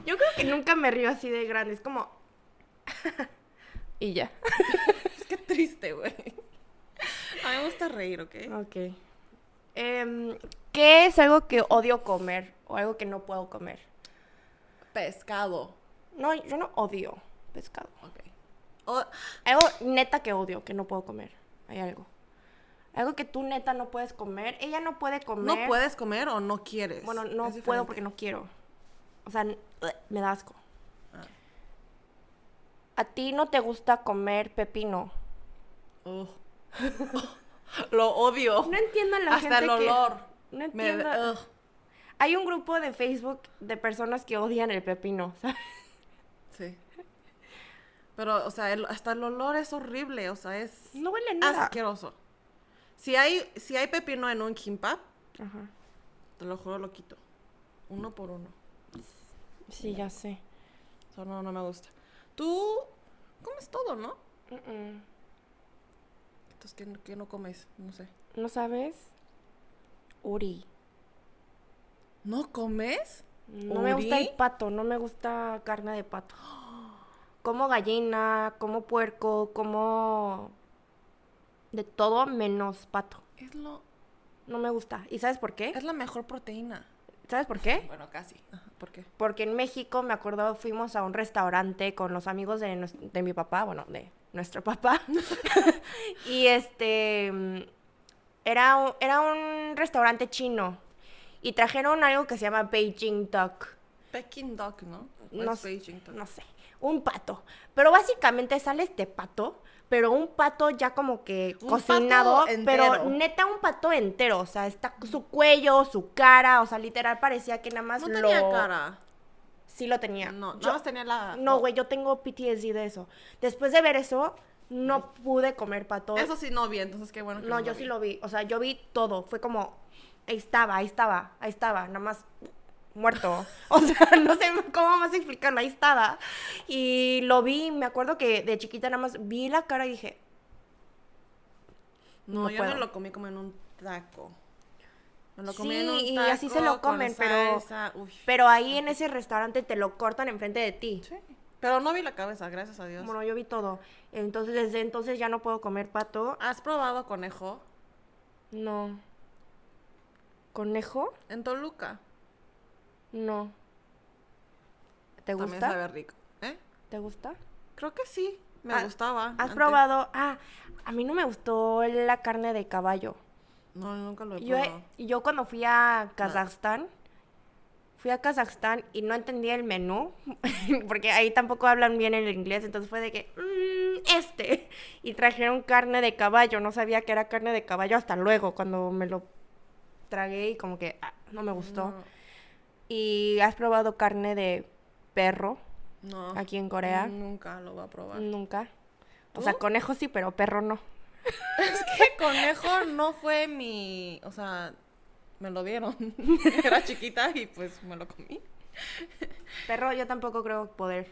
Yo creo que nunca me río así de grande. Es como. [LAUGHS] y ya. [LAUGHS] Es que triste, güey. A mí me gusta reír, ¿ok? Ok. Em, ¿Qué es algo que odio comer o algo que no puedo comer? Pescado. No, yo no odio pescado. Ok. O- Algo neta que odio, que no puedo comer. Hay algo. Algo que tú neta no puedes comer. Ella no puede comer. ¿No puedes comer o no quieres? Bueno, no puedo porque no quiero. O sea, me da asco. Ah. ¿A ti no te gusta comer pepino? Ugh. [LAUGHS] Lo odio. No entiendo a la Hasta gente el que- olor. No Me- entiendo. ugh. Hay un grupo de Facebook de personas que odian el pepino, [LAUGHS] ¿sabes? Sí. Pero, o sea, el- hasta el olor es horrible, o sea, es No huele nada. asqueroso. Si hay, si hay pepino en un kimbap, Ajá. te lo juro, lo quito. Uno por uno. Sí, ya sé. Eso no, no me gusta. Tú comes todo, ¿no? Entonces, ¿qué, qué no comes? No sé. ¿No sabes? Uri. ¿No comes? No me gusta el pato, no me gusta carne de pato. [GASPS] Como gallina, como puerco, como de todo menos pato. Es lo No me gusta. ¿Y sabes por qué? Es la mejor proteína. ¿Sabes por qué? Bueno, casi. Ajá, ¿Por qué? Porque en México, me acuerdo, fuimos a un restaurante con los amigos de, de mi papá, bueno, de nuestro papá. [LAUGHS] [LAUGHS] y este. Era un, era un restaurante chino. Y trajeron algo que se llama Beijing Duck. Peking duck, ¿no? ¿O No Beijing duck? No sé. Un pato. Pero básicamente sale este pato. Pero un pato ya como que Un cocinado. Pero neta un pato entero. O sea, está su cuello, su cara. O sea, literal parecía que nada más No lo. tenía cara. Sí lo tenía. No, Yo- tenía la... no, güey, yo tengo PTSD de eso. Después de ver eso, no pude comer pato. Eso sí no vi, entonces qué bueno que no, yo sí lo vi. O sea, yo vi todo. Fue como, ahí estaba, ahí estaba, ahí estaba, nada más muerto. [LAUGHS] O sea, no sé cómo más explicarlo, ahí estaba. Y lo vi, me acuerdo que de chiquita nada más vi la cara y dije, No, No yo puedo. me lo comí como en un taco. Me lo comí en Sí, un y taco así se lo comen, pero- pero ahí en ese restaurante te lo cortan enfrente de ti. Sí. Pero no vi la cabeza, gracias a Dios. Bueno, yo vi todo. Entonces, desde entonces ya no puedo comer pato. ¿Has probado conejo No. ¿Conejo? en Toluca? No. ¿Te También gusta? sabe rico. ¿Eh? ¿Te gusta? Creo que sí. Me Ah, gustaba. ¿Has antes. probado? Ah, a mí no me gustó la carne de caballo. No, nunca lo he Yo, probado. yo cuando fui a Kazajstán, fui a Kazajstán y no entendía el menú, [LAUGHS] porque ahí tampoco hablan bien el inglés, entonces fue de que, "Mm, este, y trajeron carne de caballo, no sabía que era carne de caballo hasta luego, cuando me lo tragué y como que ah, no me gustó. No, ¿Y has probado carne de perro no. aquí en Corea? Nunca lo voy a probar. Nunca. O sea, conejo sí, pero perro no. [LAUGHS] Es que conejo no fue mi. O sea, me lo dieron. [LAUGHS] Era chiquita y pues me lo comí. Perro yo tampoco creo poder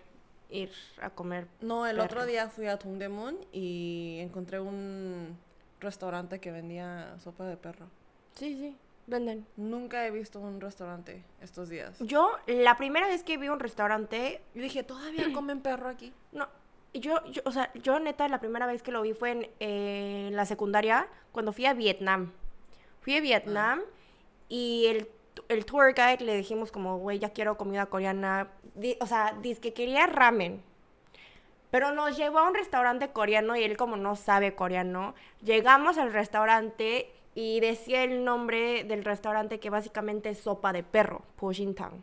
ir a comer. No, el Perro. otro día fui a Tungdemun y encontré un restaurante que vendía sopa de perro. Sí, sí, venden. Nunca he visto un restaurante estos días. Yo, la primera vez que vi un restaurante, Y dije, ¿todavía [CLEARS THROAT] comen perro aquí? no, yo, yo, o sea, yo neta, la primera vez que lo vi fue en eh, la secundaria, cuando fui a Vietnam. Fui a Vietnam y el, el tour guide le dijimos como, güey, ya quiero comida coreana. Di- o sea, dice que quería ramen. Pero nos llevó a un restaurante coreano y él como no sabe coreano, llegamos al restaurante y decía el nombre del restaurante que básicamente es sopa de perro, Pujintang.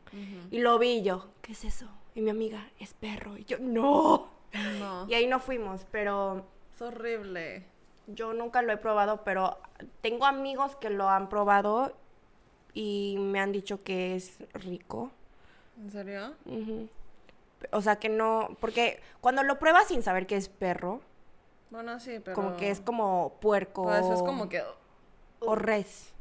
Y lo vi y yo, ¿qué es eso? Y mi amiga, es perro. Y yo, no. No. Y ahí no fuimos, pero Es horrible. yo nunca lo he probado, pero tengo amigos que lo han probado y me han dicho que es rico. ¿En serio? O sea que no, porque cuando lo pruebas sin saber que es perro, Bueno, sí, pero. como que es como puerco Pues es como que. O res.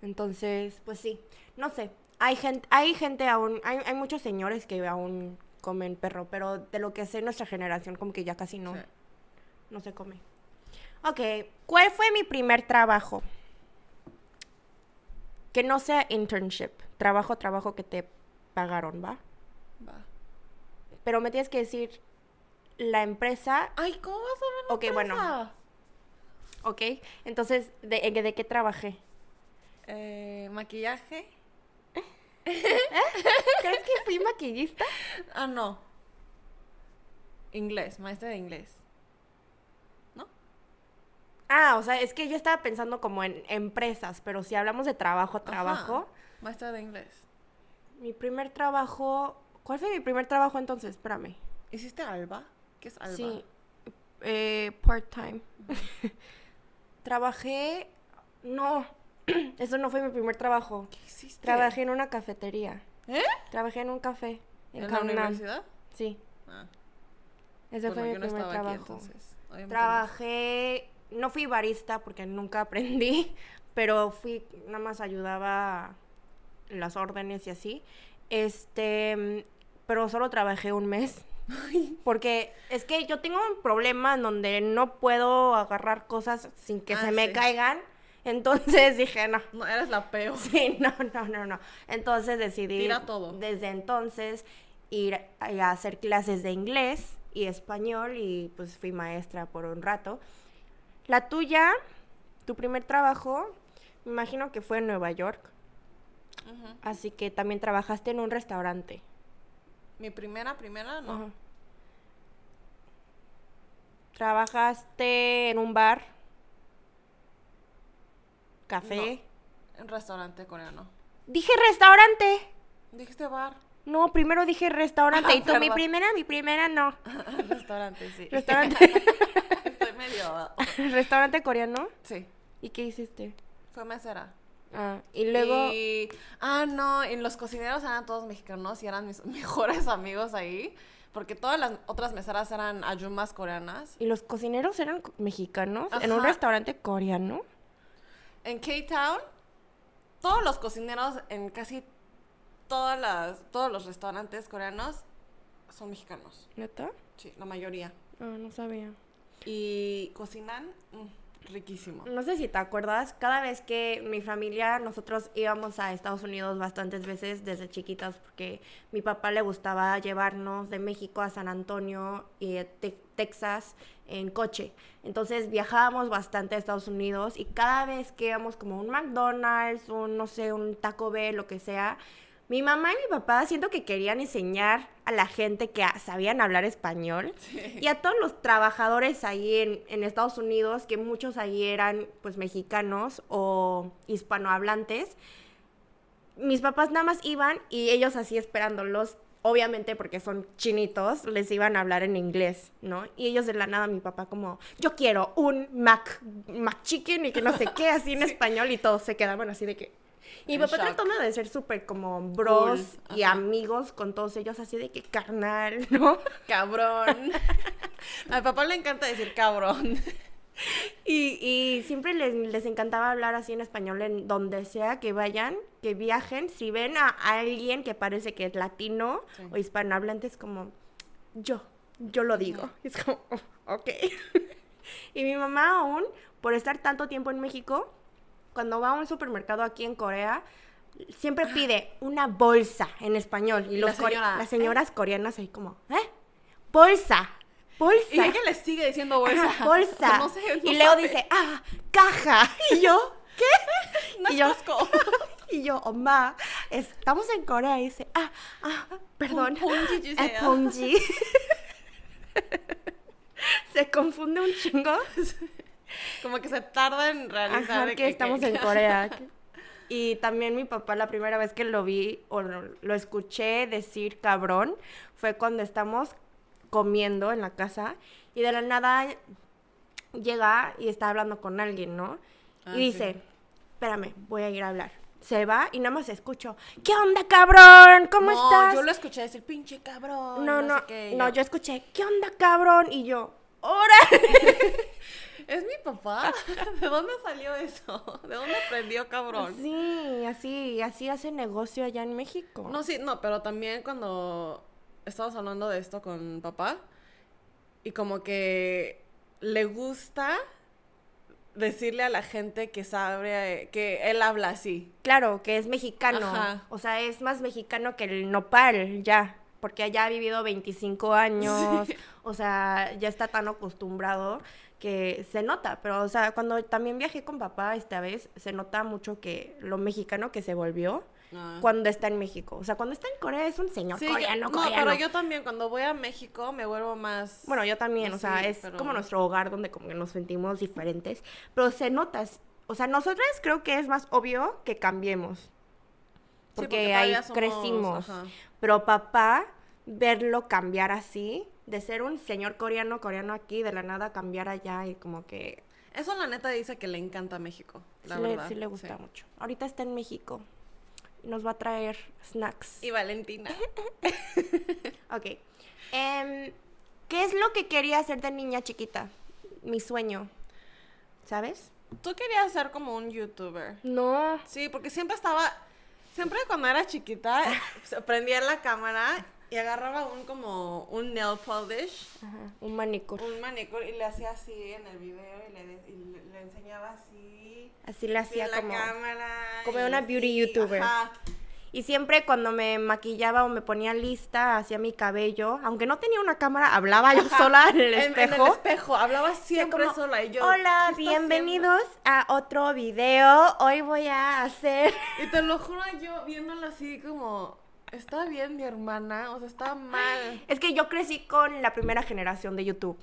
Entonces, pues sí, no sé. Hay gente, hay gente aún, hay, hay muchos señores que aún comen perro, pero de lo que sé nuestra generación como que ya casi no, Sí. no se come. Ok, ¿cuál fue mi primer trabajo? Que no sea internship, trabajo, trabajo que te pagaron, ¿va? Va. Pero me tienes que decir la empresa, Ay, ¿cómo vas a ver la Ok, bueno. ¿Ok? Entonces, ¿de, en- de qué trabajé? Eh, maquillaje. ¿Crees que fui maquillista? Ah, no. Inglés, maestra de inglés. ¿No? Ah, o sea, es que yo estaba pensando como en empresas, pero si hablamos de trabajo, trabajo, Ajá, Maestra de inglés. mi primer trabajo, ¿cuál fue mi primer trabajo entonces? Espérame. ¿Hiciste Alba? ¿Qué es Alba? Sí, eh, part-time. [LAUGHS] Trabajé, no, [CLEARS THROAT] eso no fue mi primer trabajo. ¿Qué hiciste? Trabajé en una cafetería. ¿Eh? Trabajé en un café. En, ¿En la universidad? Sí, Ah, ese bueno, fue mi no primer aquí, trabajo. no. Trabajé, no fui barista porque nunca [LAUGHS] aprendí, pero fui, nada más ayudaba las órdenes y así. Este, pero solo trabajé un mes. Porque es que yo tengo un problema en donde no puedo agarrar cosas sin que Ah, se me sí. caigan. Entonces [LAUGHS] dije, no, No, eres la peor. Sí, no, no, no, no. Entonces decidí Tira todo. desde entonces ir a a hacer clases de inglés y español y pues fui maestra por un rato. La tuya, tu primer trabajo, Me imagino que fue en Nueva York. Así que también trabajaste en un restaurante. Mi primera, primera, no. Ajá. Trabajaste en un bar. Café. En restaurante coreano. Dije restaurante. Dijiste bar. No, primero dije restaurante. Ah, y tú, mi primera, mi primera no. [LAUGHS] restaurante, sí. Restaurante. [LAUGHS] Estoy medio. [LAUGHS] restaurante coreano. Sí. ¿Y qué hiciste? Fue mesera. Ah, y luego. Y- Ah, no, y los cocineros eran todos mexicanos y eran mis [LAUGHS] mejores amigos ahí. Porque todas las otras meseras eran ayumas coreanas. ¿Y los cocineros eran mexicanos? ¿En un restaurante coreano? En K-Town, todos los cocineros en casi todas las, todos los restaurantes coreanos son mexicanos. ¿Neta? Sí, la mayoría. Ah, no sabía. Y cocinan mm, riquísimo. No sé si te acuerdas, cada vez que mi familia, nosotros íbamos a Estados Unidos bastantes veces desde chiquitas porque mi papá le gustaba llevarnos de México a San Antonio y Te- Texas en coche. Entonces viajábamos bastante a Estados Unidos y cada vez que íbamos como un McDonald's, un no sé, un Taco Bell, lo que sea, mi mamá y mi papá siento que querían enseñar a la gente que ah, sabían hablar español. Y a todos los trabajadores ahí en, en Estados Unidos, que muchos ahí eran pues mexicanos o hispanohablantes, mis papás nada más iban y ellos así esperándolos, obviamente porque son chinitos, les iban a hablar en inglés, ¿no? Y ellos de la nada, mi papá como, yo quiero un Mac, Mac Chicken y que no sé qué, así en español y todos se quedaban así de que... Y papá shock. tratando de ser súper como bros Cool, y ajá. amigos con todos ellos, así de que carnal, [LAUGHS] ¿no? Cabrón. [LAUGHS] a mi papá le encanta decir cabrón. [LAUGHS] Y, y siempre les, les encantaba hablar así en español en donde sea que vayan, que viajen. Si ven a alguien que parece que es latino Sí. o hispanohablante, es como, yo, yo lo digo. Es como, "Oh, ok. y mi mamá aún, por estar tanto tiempo en México, cuando va a un supermercado aquí en Corea, siempre pide una bolsa en español. Y, las ¿eh? señoras coreanas ahí como, ¿eh? Bolsa. Bolsa. Y ella les sigue diciendo bolsa. Bolsa. Y Leo dice, ah, caja. [LAUGHS] Y yo, ¿qué? No y, yo, [LAUGHS] y yo, oh, ma, estamos en Corea. Y dice, ah, ah, perdón. Ponji. [LAUGHS] Se confunde un chingo. Como que se tarda en realizar Ajá, que estamos en [LAUGHS] Corea. [LAUGHS] Y también mi papá, la primera vez que lo vi o lo, lo escuché decir cabrón, fue cuando estamos comiendo en la casa y de la nada llega y está hablando con alguien, ¿no? Ah, y sí. dice, espérame, voy a ir a hablar. Se va y nada más escucho, ¿qué onda, cabrón? ¿Cómo no, estás? yo lo escuché decir pinche cabrón. No, no, sé qué", y no, yo escuché, ¿qué onda, cabrón? Y yo, ¡ora! [LAUGHS] ¿Es mi papá? [LAUGHS] ¿De dónde salió eso? [LAUGHS] ¿De dónde aprendió cabrón? Sí, así, así hace negocio allá en México. No, sí, no, pero también cuando estábamos hablando de esto con papá y como que le gusta decirle a la gente que sabe que él habla así. Claro, que es mexicano. Ajá. O sea, es más mexicano que el nopal, ya. Porque allá ha vivido 25 años. [LAUGHS] Sí. O sea, ya está tan acostumbrado que se nota. Pero, o sea, cuando también viajé con papá esta vez, se nota mucho que lo mexicano que se volvió Ah. cuando está en México. O sea, cuando está en Corea es un señor Sí, coreano, no, coreano. pero yo también cuando voy a México me vuelvo más... Bueno, yo también, o sea, es pero- como nuestro hogar donde como que nos sentimos diferentes, pero se nota, o sea, nosotras creo que es más obvio que cambiemos, porque, porque ahí somos- crecimos, ajá. pero papá, verlo cambiar así, de ser un señor coreano, coreano aquí, de la nada cambiar allá y como que Eso la neta dice que le encanta México, la sí, le, sí le gusta sí. mucho. Ahorita está en México y nos va a traer snacks. Y Valentina. [LAUGHS] Ok. Em, ¿Qué es lo que quería hacer de niña chiquita? Mi sueño. ¿Sabes? Tú querías ser como un youtuber. No. Sí, porque siempre estaba, siempre cuando era chiquita, [LAUGHS] prendía la cámara y agarraba un como un nail polish, Ajá, un manicure. un manicure y le hacía así en el video y le, y le- enseñaba así, Así le así hacía en la como... cámara. como una así, beauty youtuber. ajá. Y siempre cuando me maquillaba o me ponía lista, hacía mi cabello, aunque no tenía una cámara, hablaba yo sola en el espejo. En, el espejo, hablaba siempre como, sola. Y yo, Hola, ¿qué está bienvenidos a otro video. Hoy voy a hacer... haciendo?" Y te lo juro, yo viéndola así como, ¿está bien mi hermana? O sea, está mal. Es que yo crecí con la primera generación de YouTube.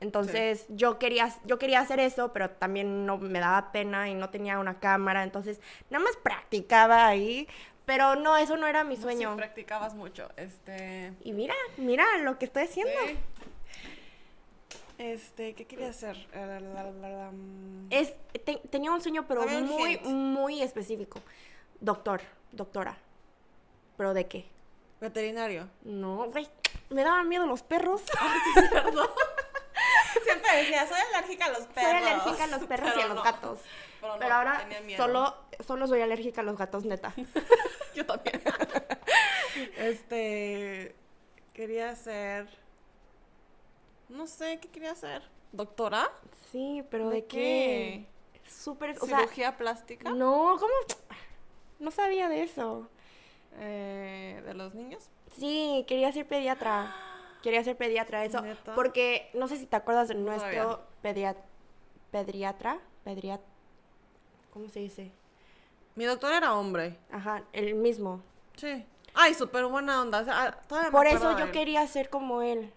Entonces yo, quería, yo quería hacer eso, pero también no me daba pena y no tenía una cámara. Entonces nada más practicaba ahí. Pero no, eso no era mi sueño. practicabas mucho. Este. y mira, mira lo que estoy haciendo. sí. Este, ¿qué quería hacer? Eh, mm. Es, te- tenía un sueño, pero muy, muy específico. Doctor, doctora. ¿Pero de qué? Veterinario. No, güey. Me daban miedo los perros. [LAUGHS] [LAUGHS] Siempre decía, soy alérgica a los perros. Soy alérgica a los perros y Pero a los no. gatos. Pero, Pero no, ahora tenía miedo. solo, solo soy alérgica a los gatos, neta. [LAUGHS] Yo también. este. Quería ser. No sé, ¿qué quería hacer? ¿Doctora? Sí, pero ¿de, ¿De qué? Súper, o sea, ¿Cirugía plástica? no, ¿cómo? No sabía de eso. Eh, ¿De los niños? Sí, quería ser pediatra. Quería ser pediatra, eso. ¿Neta? Porque no sé si te acuerdas de nuestro sabía. pedia- pediatra. Pediatra. ¿Cómo se dice? Mi doctor era hombre. Ajá, el mismo. Sí. Ay, súper buena onda. o sea, ah, Por eso yo quería ser como él.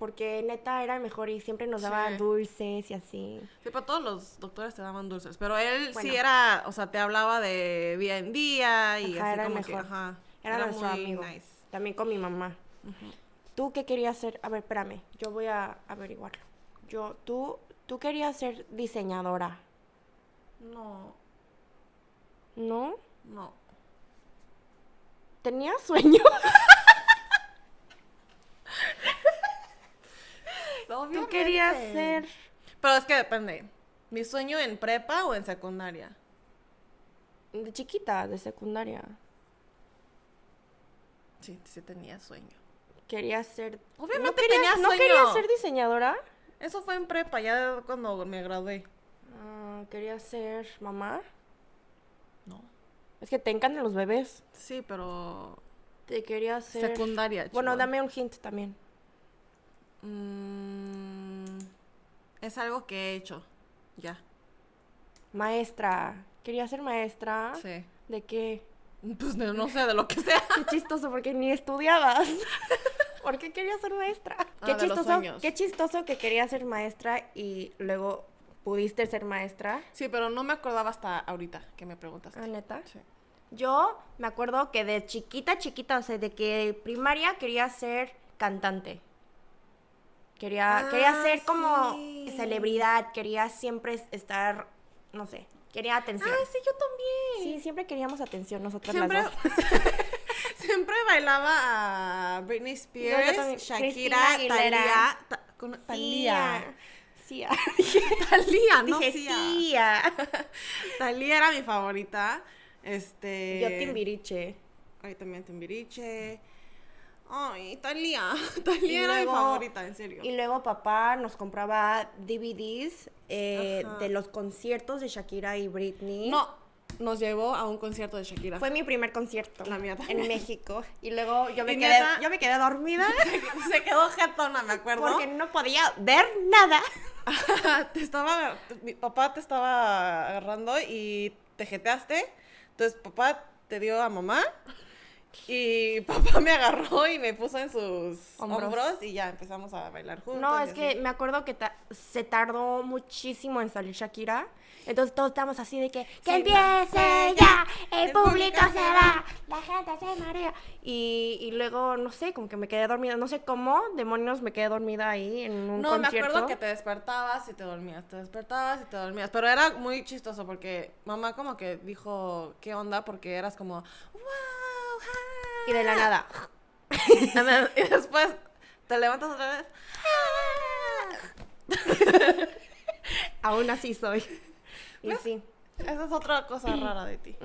Porque neta era mejor y siempre nos daba Sí. dulces y así. Sí, pero todos los doctores te daban dulces. Pero él sí era, o sea, te hablaba de día en día y Ajá, así era como que, mejor. ajá. Era, nuestro muy amigo. nice. También con mi mamá. ¿Tú qué querías ser? A ver, espérame. Yo voy a averiguarlo. Yo, tú, tú querías ser diseñadora, No, ¿no? no. ¿Tenías sueño? [LAUGHS] Tú querías ser... Pero es que depende. ¿Mi sueño en prepa o en secundaria? De chiquita, de secundaria. Sí, sí tenía sueño. Querías ser... Obviamente ¿No querías, tenía ¿no sueño. querías ser diseñadora? Eso fue en prepa, ya cuando me gradué. Ah, ¿Querías ser mamá? No. Es que te encantan los bebés. Sí, pero Te querías ser... secundaria. Bueno, chihuahua. dame un hint también. Mm, es algo que he hecho. Ya. Maestra. ¿Querías ser maestra? Sí. ¿De qué? Pues no, no sé, de lo que sea. [LAUGHS] Qué chistoso, porque ni estudiabas. [LAUGHS] ¿Por qué querías ser maestra? Ah, qué chistoso, qué chistoso que querías ser maestra y luego pudiste ser maestra. Sí, pero no me acordaba hasta ahorita que me preguntaste. Ah, neta. Sí. Yo me acuerdo que de chiquita, chiquita, o sea, de que primaria quería ser cantante. Quería, Ah, quería ser como celebridad, quería siempre es- estar, no sé, quería atención. Ah, sí, yo también. Sí, siempre queríamos atención nosotras Siempre, las dos. [LAUGHS] siempre bailaba a Britney Spears. Shakira. Talía. Ta- con-. Talía. [LAUGHS] Talía, no Dije. [LAUGHS] Talía era mi favorita. Este. Yo Timbiriche. Ay, también Timbiriche. Ay, Talía. Talía [LAUGHS] Y era luego- mi favorita, en serio. Y luego papá nos compraba DVDs eh, de los conciertos de Shakira y Britney. No, nos llevó a un concierto de Shakira. Fue mi primer concierto. La mía En. México. Y luego yo me, quedé, neta- yo me quedé dormida [LAUGHS] Se quedó jetona, me acuerdo. porque no podía ver nada. [LAUGHS] te estaba, mi papá te estaba agarrando y te jeteaste. Entonces papá te dio a mamá y [LAUGHS] papá me agarró y me puso en sus Hombros. hombros, y ya empezamos a bailar juntos. No, es que me acuerdo que ta- se tardó muchísimo en salir Shakira. Entonces todos estábamos así de que, ¡que empiece ya! ¡El, El público, público se va! ¡La gente se marea! Y, y luego, no sé, como que me quedé dormida. No sé cómo, demonios, me quedé dormida ahí en un No, concierto. me acuerdo que te despertabas y te dormías, te despertabas y te dormías. Pero era muy chistoso porque mamá como que dijo, ¿qué onda? Porque eras como, wow, Y de la nada. [LAUGHS] y después te levantas otra vez. [LAUGHS] Aún así soy. Y sí. Esa es otra cosa [CLEARS THROAT] rara de ti.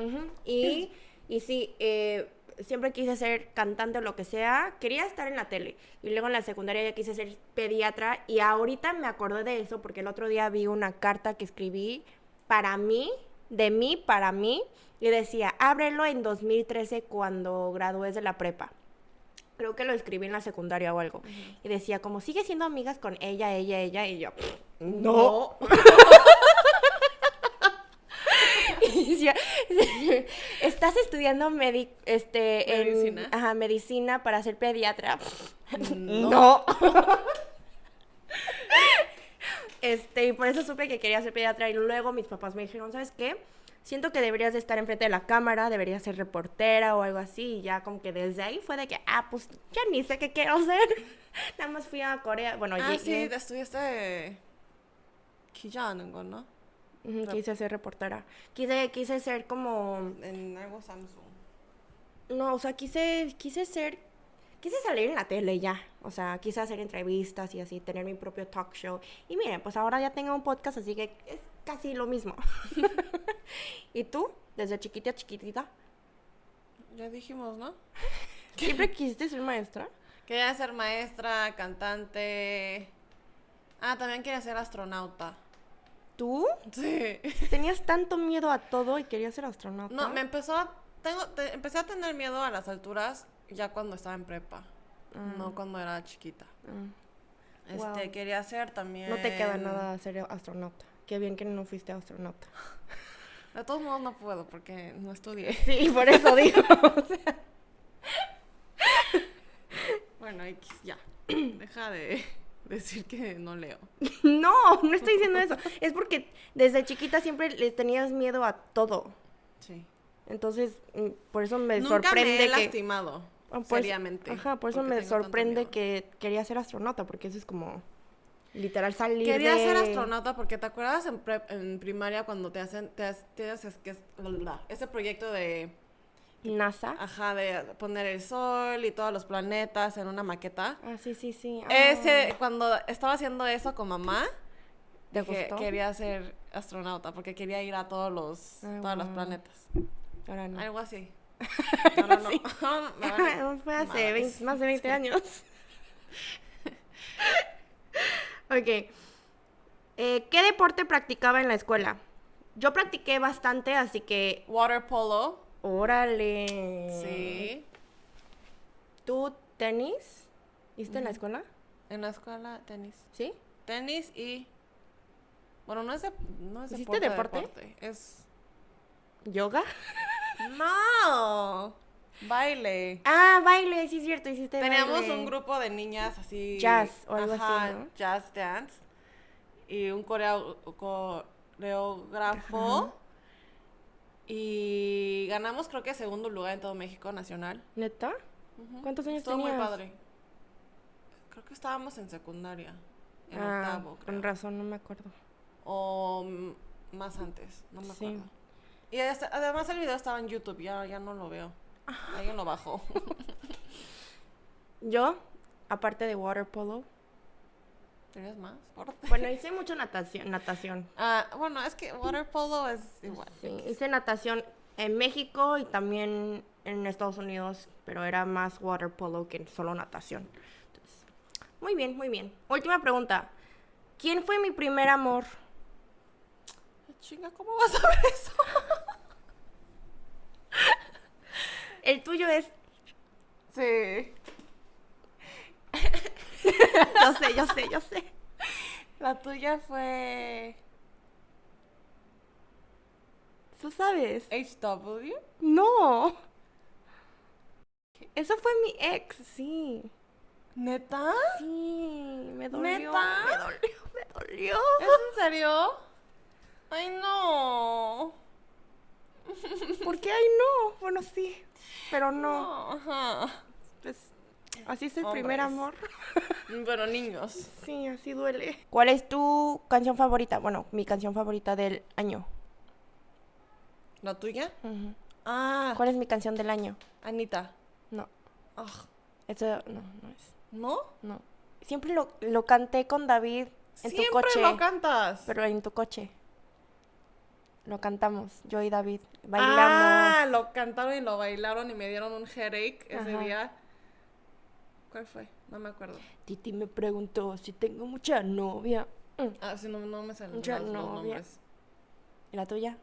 Y, y sí, eh, siempre quise ser cantante o lo que sea. Quería estar en la tele. Y luego en la secundaria ya quise ser pediatra. Y ahorita me acordé de eso porque el otro día vi una carta que escribí para mí de mí para mí y decía, ábrelo en 2013 cuando gradúes de la prepa. Creo que lo escribí en la secundaria o algo. Y decía, como sigue siendo amigas con ella, ella, ella, y yo, no. [LAUGHS] Y decía, [LAUGHS] estás estudiando medi- este, en- Medicina. ajá, medicina para ser pediatra. [LAUGHS] No. No. Este, y por eso supe que quería ser pediatra y luego mis papás me dijeron, ¿sabes qué? Siento que deberías de estar enfrente de la cámara, deberías ser reportera o algo así. Y ya como que desde ahí fue de que, ah, pues ya ni sé qué quiero hacer. [LAUGHS] Nada más fui a Corea, bueno, Ah, llegué- sí, estudiaste ¿no? Quise ser reportera. Quise, quise ser como, En algo Samsung. no, o sea, quise, quise ser, quise salir en la tele ya. O sea, quise hacer entrevistas y así, tener mi propio talk show. Y miren, pues ahora ya tengo un podcast, así que es casi lo mismo. [LAUGHS] ¿Y tú? Desde chiquita, chiquitita. Ya dijimos, ¿no? [LAUGHS] ¿Siempre quisiste ser maestra? Quería ser maestra, cantante. Ah, también quería ser astronauta. ¿Tú? Sí. [LAUGHS] ¿Tenías tanto miedo a todo y querías ser astronauta? No, me empezó a... Tengo, te- empecé a tener miedo a las alturas ya cuando estaba en prepa. No cuando era chiquita. Ah, Este, Wow. quería ser también... No te queda nada ser astronauta. Qué bien que no fuiste astronauta. De todos modos no puedo porque no estudié. Sí, por eso digo. [LAUGHS] o sea, Bueno, ya. [CLEARS THROAT] Deja de [LAUGHS] decir que no leo. no, no estoy diciendo eso. Es porque desde chiquita siempre le tenías miedo a todo. Sí. Entonces, mm, por eso me Nunca sorprende me he que... lastimado. Ah, por eso- seriamente. Ajá, por eso me sorprende que quería ser astronauta, porque eso es como literal salir Quería de... ser astronauta porque te acuerdas en, prep- en primaria cuando te hacen, te, te haces que es- ese proyecto de, NASA. ajá, de poner el sol y todos los planetas en una maqueta. Ah, sí, sí, sí. Ah, Ese, cuando estaba haciendo eso con mamá, ¿Te dije, gustó? quería ser astronauta porque quería ir a todos los, Ah, todos los planetas. Ahora no. Algo así. [LAUGHS] No, no, no. [LAUGHS] [LAUGHS] Fue hace madres. 20 más de 20 años. Ok. Eh, ¿Qué deporte practicaba en la escuela? Yo practiqué bastante, así que... Water polo. Órale. Sí. ¿Tú tenis? ¿Hiciste en la escuela? En la escuela, tenis. ¿Sí? Tenis y. Bueno, no es, de, no es ¿Hiciste deporte, deporte? deporte, Es. ¿Yoga? ¡No! Baile. Ah, baile, sí es cierto, hiciste Teníamos baile. un grupo de niñas así. Jazz o algo así. Jazz dance. Y un coreo- coreógrafo. Y ganamos, creo que segundo lugar en todo México Nacional. ¿Neta? Ujú. ¿Cuántos años Estuvo tenías? muy padre. Creo que estábamos en secundaria. En ah, octavo, creo. con razón, no me acuerdo. O más antes, no me Sí. acuerdo. Y además el video estaba en YouTube, ya, ya no lo veo. Alguien lo bajó. [LAUGHS] Yo, aparte de water polo, ¿Tenías más? Bueno, hice mucho natación. natación. Ah, bueno, es que water polo es igual. Sí, hice natación en México y también en Estados Unidos, pero era más water polo que solo natación. Entonces, muy bien, muy bien. Última pregunta. ¿Quién fue mi primer amor? Chinga, ¿cómo vas a ver eso? El tuyo es... Sí. [LAUGHS] Yo sé, yo sé, yo sé. La tuya fue ¿Tú sabes? HW. No. Eso fue mi ex, sí. ¿Neta? Sí, me dolió. ¿Neta? Me dolió, me dolió. ¿Es en serio? [LAUGHS] Ay, no. ¿Por qué? Ay, no. Bueno, sí, pero no. Ajá. Pues, así es el primer amor. Hombres. Bueno, niños. Sí, así duele. ¿Cuál es tu canción favorita? Bueno, mi canción favorita del año. ¿La tuya? Ujú. Ah, ¿Cuál es mi canción del año? Anita. No, Ah, eso no, no es. ¿No? No. Siempre lo, lo canté con David en Siempre tu coche. lo cantas. Pero en tu coche. Lo cantamos, yo y David. Bailamos. Ah, lo cantaron y lo bailaron y me dieron un headache ese Ajá. día. ¿Cuál fue? No me acuerdo. Titi me preguntó si tengo mucha novia. Mm. Ah, sí, no, no me salen los, novia. nombres. ¿Y la tuya?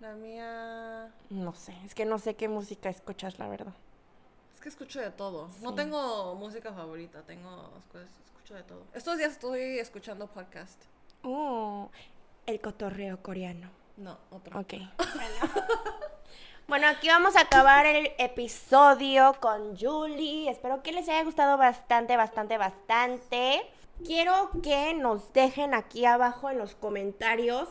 La mía. No sé, es que no sé qué música escuchas, la verdad. Es que escucho de todo. No tengo música favorita, tengo escucho de todo. Estos días estoy escuchando podcast. Uh, el cotorreo coreano. No, otro. Ok. [LAUGHS] Bueno, aquí vamos a acabar el episodio con Julie. Espero que les haya gustado bastante, bastante, bastante. Quiero que nos dejen aquí abajo en los comentarios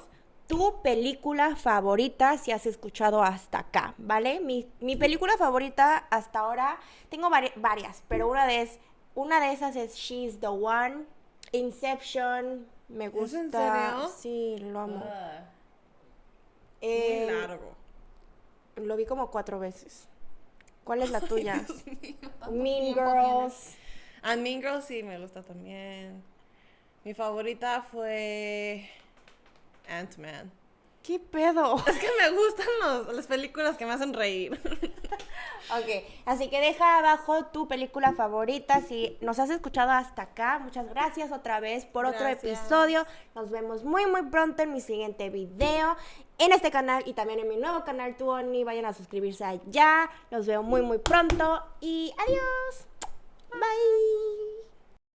tu película favorita si has escuchado hasta acá, ¿vale? Mi, mi película favorita hasta ahora, tengo vari- varias, pero una de, es, una de esas es She's the One, Inception, me ¿Es gusta. en serio? Sí, lo amo. Ah, Eh, muy largo. Lo vi como cuatro veces. ¿Cuál es la tuya? Mío, mean Girls. A Mean Girls sí me gusta también. Mi favorita fue Ant-Man. ¿Qué pedo? [LAUGHS] Es que me gustan los- las películas que me hacen reír. [LAUGHS] Ok, así que deja abajo tu película favorita. Si nos has escuchado hasta acá, muchas gracias otra vez por otro episodio. Nos vemos muy, muy pronto en mi siguiente video en este canal y también en mi nuevo canal Tuoni. Vayan a suscribirse allá. Los veo muy, muy pronto y adiós. Bye.